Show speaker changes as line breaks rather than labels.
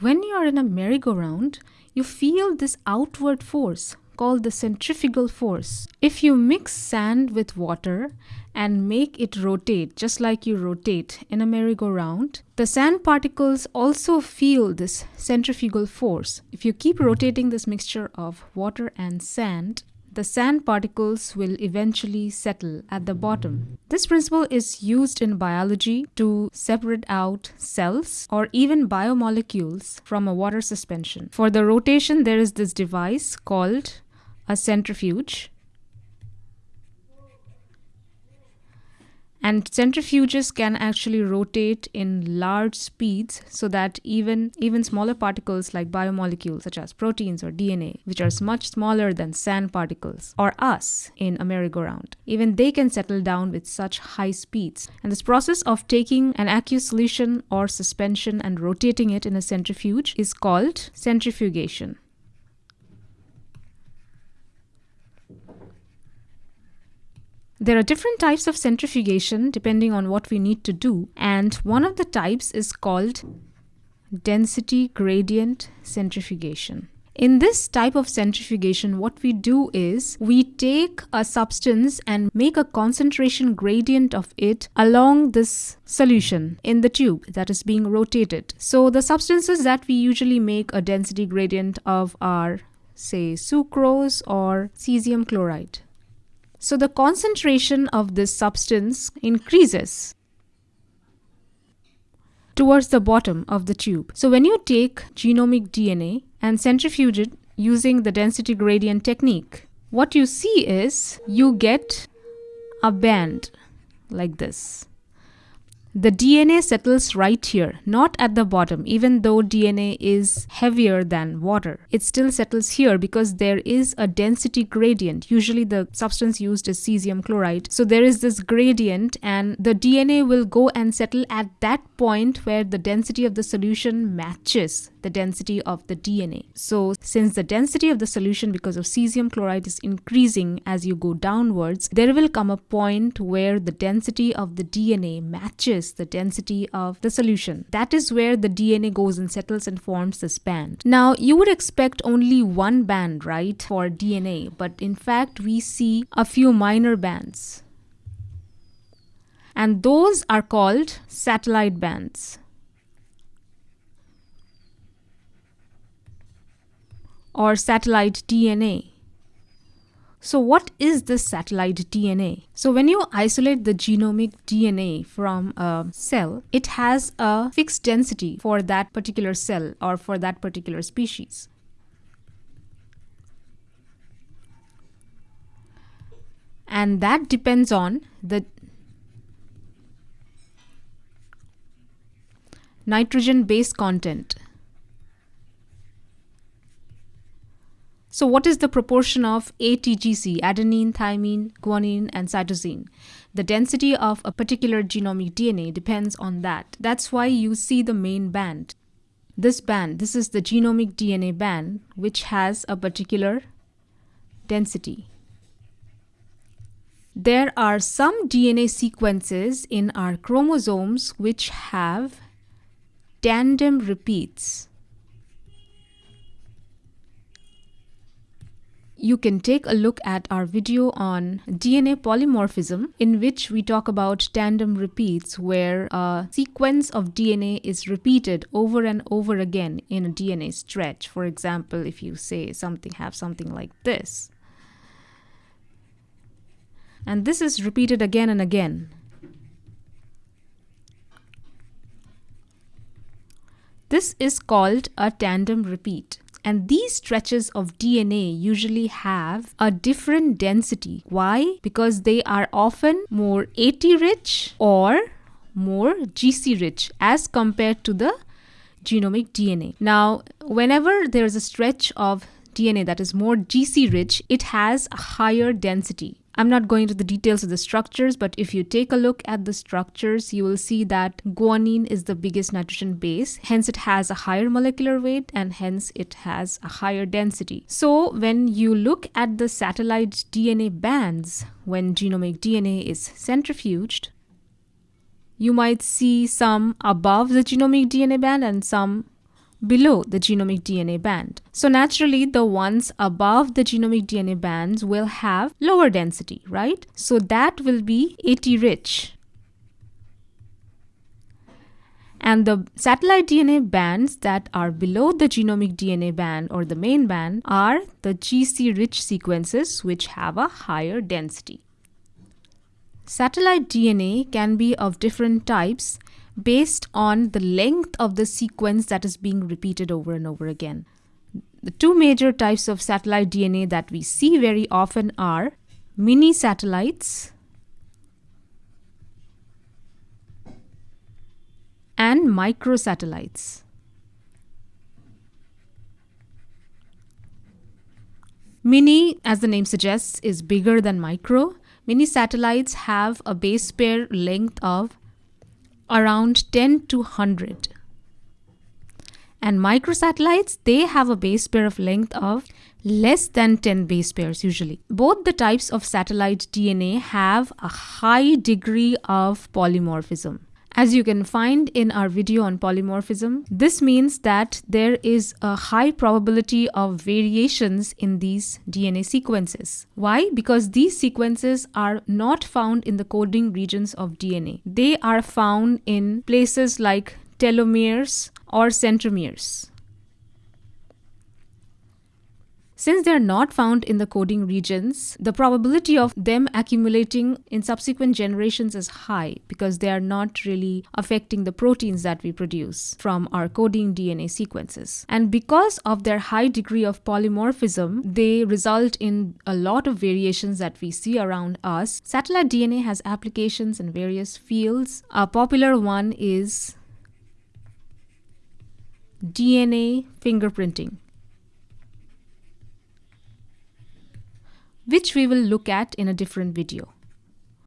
When you are in a merry-go-round, you feel this outward force called the centrifugal force. If you mix sand with water and make it rotate just like you rotate in a merry-go-round, the sand particles also feel this centrifugal force. If you keep rotating this mixture of water and sand, the sand particles will eventually settle at the bottom. This principle is used in biology to separate out cells or even biomolecules from a water suspension. For the rotation, there is this device called a centrifuge. And centrifuges can actually rotate in large speeds so that even, even smaller particles like biomolecules such as proteins or DNA, which are much smaller than sand particles, or us in a merry-go-round, even they can settle down with such high speeds. And this process of taking an aqueous solution or suspension and rotating it in a centrifuge is called centrifugation. There are different types of centrifugation depending on what we need to do and one of the types is called density gradient centrifugation. In this type of centrifugation, what we do is we take a substance and make a concentration gradient of it along this solution in the tube that is being rotated. So the substances that we usually make a density gradient of are say sucrose or cesium chloride. So the concentration of this substance increases towards the bottom of the tube. So when you take genomic DNA and centrifuge it using the density gradient technique, what you see is you get a band like this the DNA settles right here, not at the bottom, even though DNA is heavier than water. It still settles here because there is a density gradient. Usually the substance used is cesium chloride. So there is this gradient and the DNA will go and settle at that point where the density of the solution matches the density of the DNA. So since the density of the solution because of cesium chloride is increasing as you go downwards, there will come a point where the density of the DNA matches the density of the solution. That is where the DNA goes and settles and forms this band. Now, you would expect only one band, right, for DNA, but in fact, we see a few minor bands. And those are called satellite bands. or satellite DNA. So what is this satellite DNA? So when you isolate the genomic DNA from a cell, it has a fixed density for that particular cell or for that particular species. And that depends on the nitrogen base content So what is the proportion of ATGC, adenine, thymine, guanine, and cytosine? The density of a particular genomic DNA depends on that. That's why you see the main band. This band, this is the genomic DNA band, which has a particular density. There are some DNA sequences in our chromosomes which have tandem repeats. You can take a look at our video on DNA polymorphism in which we talk about tandem repeats where a sequence of DNA is repeated over and over again in a DNA stretch. For example, if you say something have something like this. And this is repeated again and again. This is called a tandem repeat. And these stretches of DNA usually have a different density. Why? Because they are often more AT rich or more GC rich as compared to the genomic DNA. Now, whenever there is a stretch of DNA that is more GC rich, it has a higher density. I'm not going into the details of the structures, but if you take a look at the structures, you will see that guanine is the biggest nitrogen base. Hence, it has a higher molecular weight and hence it has a higher density. So when you look at the satellite DNA bands, when genomic DNA is centrifuged, you might see some above the genomic DNA band and some below the genomic DNA band. So naturally, the ones above the genomic DNA bands will have lower density, right? So that will be AT rich. And the satellite DNA bands that are below the genomic DNA band or the main band are the GC rich sequences which have a higher density. Satellite DNA can be of different types based on the length of the sequence that is being repeated over and over again. The two major types of satellite DNA that we see very often are mini satellites and microsatellites. Mini, as the name suggests, is bigger than micro. Mini satellites have a base pair length of around 10 to 100. And microsatellites, they have a base pair of length of less than 10 base pairs usually. Both the types of satellite DNA have a high degree of polymorphism. As you can find in our video on polymorphism, this means that there is a high probability of variations in these DNA sequences. Why? Because these sequences are not found in the coding regions of DNA. They are found in places like telomeres or centromeres. Since they are not found in the coding regions, the probability of them accumulating in subsequent generations is high because they are not really affecting the proteins that we produce from our coding DNA sequences. And because of their high degree of polymorphism, they result in a lot of variations that we see around us. Satellite DNA has applications in various fields. A popular one is DNA fingerprinting. Which we will look at in a different video.